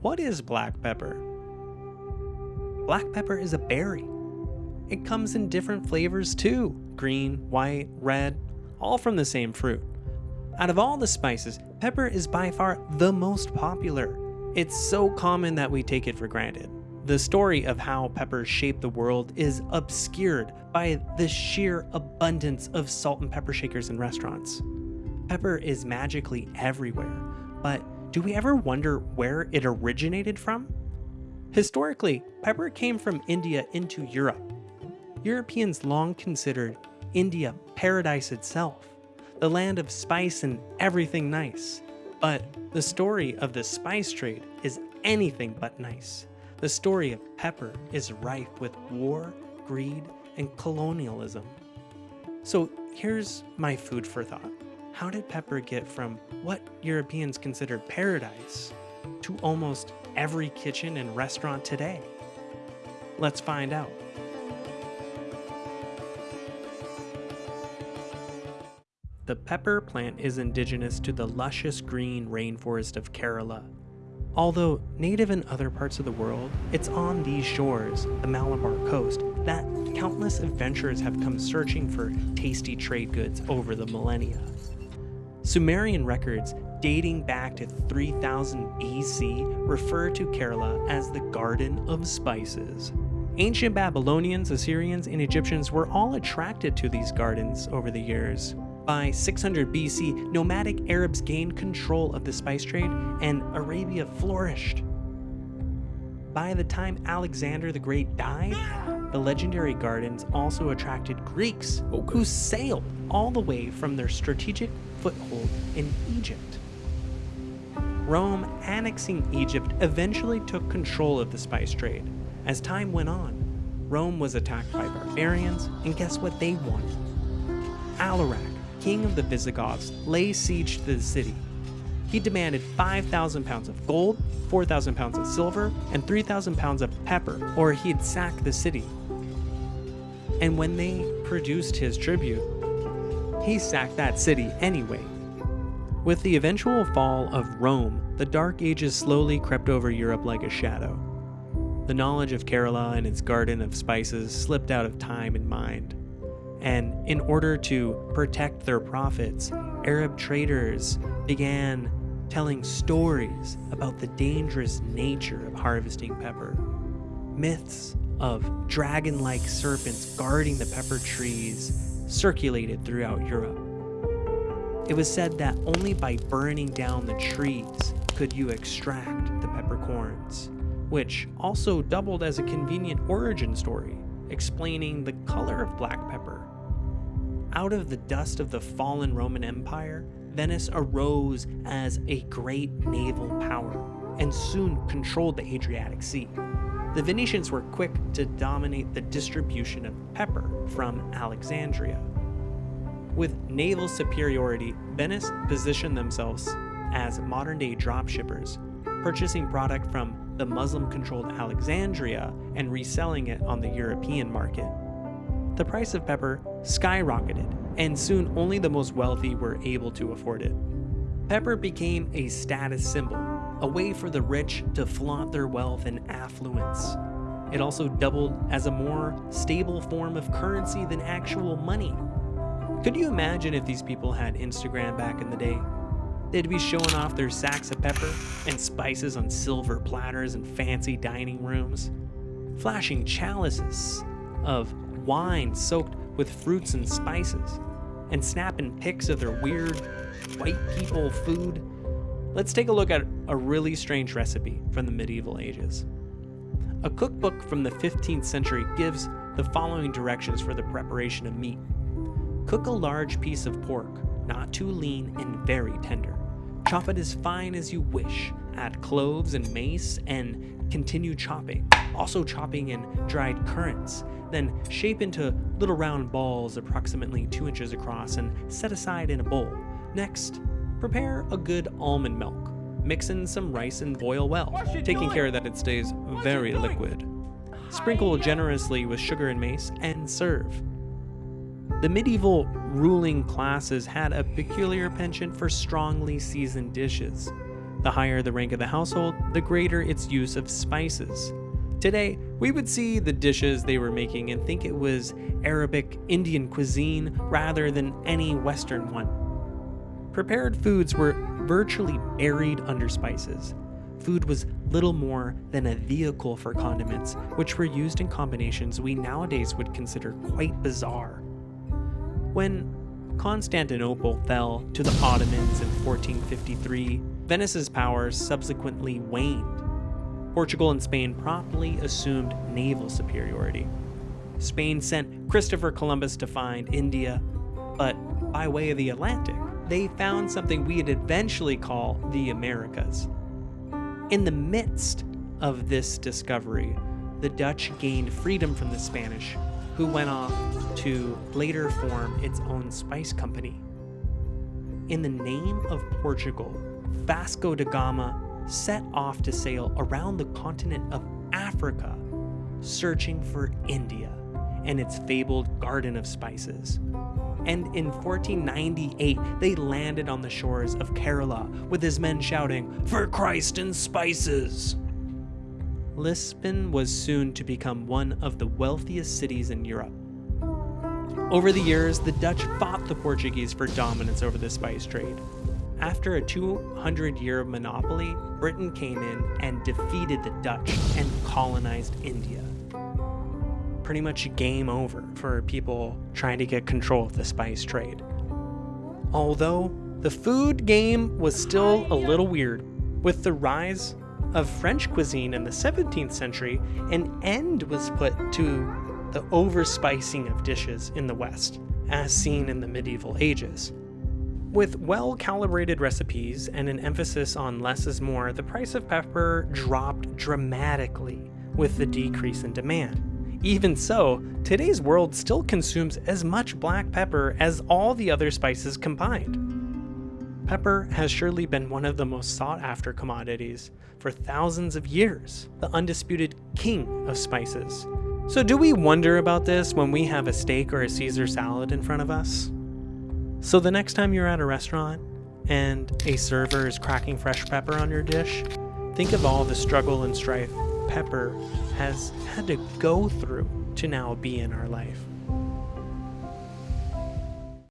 what is black pepper? Black pepper is a berry. It comes in different flavors too green, white, red, all from the same fruit. Out of all the spices, pepper is by far the most popular. It's so common that we take it for granted. The story of how peppers shape the world is obscured by the sheer abundance of salt and pepper shakers in restaurants. Pepper is magically everywhere, but do we ever wonder where it originated from? Historically, pepper came from India into Europe. Europeans long considered India paradise itself, the land of spice and everything nice. But the story of the spice trade is anything but nice. The story of pepper is rife with war, greed, and colonialism. So here's my food for thought. How did pepper get from what Europeans considered paradise to almost every kitchen and restaurant today? Let's find out. The pepper plant is indigenous to the luscious green rainforest of Kerala. Although native in other parts of the world, it's on these shores, the Malabar coast, that countless adventurers have come searching for tasty trade goods over the millennia. Sumerian records dating back to 3000 BC refer to Kerala as the Garden of Spices. Ancient Babylonians, Assyrians, and Egyptians were all attracted to these gardens over the years. By 600 BC, nomadic Arabs gained control of the spice trade and Arabia flourished. By the time Alexander the Great died, the legendary gardens also attracted Greeks who sailed all the way from their strategic foothold in Egypt. Rome annexing Egypt eventually took control of the spice trade. As time went on, Rome was attacked by barbarians, and guess what they wanted? Alaric, king of the Visigoths, lay siege to the city. He demanded 5,000 pounds of gold, 4,000 pounds of silver, and 3,000 pounds of pepper, or he'd sack the city. And when they produced his tribute, he sacked that city anyway. With the eventual fall of Rome, the Dark Ages slowly crept over Europe like a shadow. The knowledge of Kerala and its garden of spices slipped out of time and mind and in order to protect their profits, Arab traders began telling stories about the dangerous nature of harvesting pepper. Myths of dragon like serpents guarding the pepper trees circulated throughout Europe. It was said that only by burning down the trees could you extract the peppercorns, which also doubled as a convenient origin story explaining the color of black pepper. Out of the dust of the fallen Roman Empire, Venice arose as a great naval power and soon controlled the Adriatic Sea. The Venetians were quick to dominate the distribution of pepper from Alexandria. With naval superiority, Venice positioned themselves as modern day dropshippers, purchasing product from the Muslim controlled Alexandria and reselling it on the European market. The price of pepper skyrocketed, and soon only the most wealthy were able to afford it. Pepper became a status symbol, a way for the rich to flaunt their wealth and affluence. It also doubled as a more stable form of currency than actual money. Could you imagine if these people had Instagram back in the day? They'd be showing off their sacks of pepper and spices on silver platters in fancy dining rooms, flashing chalices of wine soaked with fruits and spices, and snapping pics of their weird white people food. Let's take a look at a really strange recipe from the medieval ages. A cookbook from the 15th century gives the following directions for the preparation of meat. Cook a large piece of pork, not too lean and very tender. Chop it as fine as you wish. Add cloves and mace and continue chopping. Also chopping in dried currants. Then shape into little round balls approximately 2 inches across and set aside in a bowl. Next, prepare a good almond milk. Mix in some rice and boil well, taking doing? care that it stays very liquid. Sprinkle generously with sugar and mace and serve. The medieval ruling classes had a peculiar penchant for strongly seasoned dishes. The higher the rank of the household, the greater its use of spices. Today, we would see the dishes they were making and think it was Arabic Indian cuisine rather than any Western one. Prepared foods were virtually buried under spices. Food was little more than a vehicle for condiments, which were used in combinations we nowadays would consider quite bizarre. When Constantinople fell to the Ottomans in 1453, Venice's power subsequently waned. Portugal and Spain promptly assumed naval superiority. Spain sent Christopher Columbus to find India, but by way of the Atlantic, they found something we'd eventually call the Americas. In the midst of this discovery, the Dutch gained freedom from the Spanish, who went off to later form its own spice company. In the name of Portugal, Vasco da Gama set off to sail around the continent of Africa, searching for India and its fabled Garden of Spices. And in 1498, they landed on the shores of Kerala with his men shouting, For Christ and spices! Lisbon was soon to become one of the wealthiest cities in Europe. Over the years, the Dutch fought the Portuguese for dominance over the spice trade. After a 200 year monopoly, Britain came in and defeated the Dutch and colonized India. Pretty much game over for people trying to get control of the spice trade. Although the food game was still a little weird, with the rise of French cuisine in the 17th century, an end was put to the overspicing of dishes in the West, as seen in the medieval ages. With well calibrated recipes and an emphasis on less is more, the price of pepper dropped dramatically with the decrease in demand. Even so, today's world still consumes as much black pepper as all the other spices combined. Pepper has surely been one of the most sought after commodities for thousands of years, the undisputed king of spices. So, do we wonder about this when we have a steak or a Caesar salad in front of us? So the next time you're at a restaurant and a server is cracking fresh pepper on your dish, think of all the struggle and strife pepper has had to go through to now be in our life.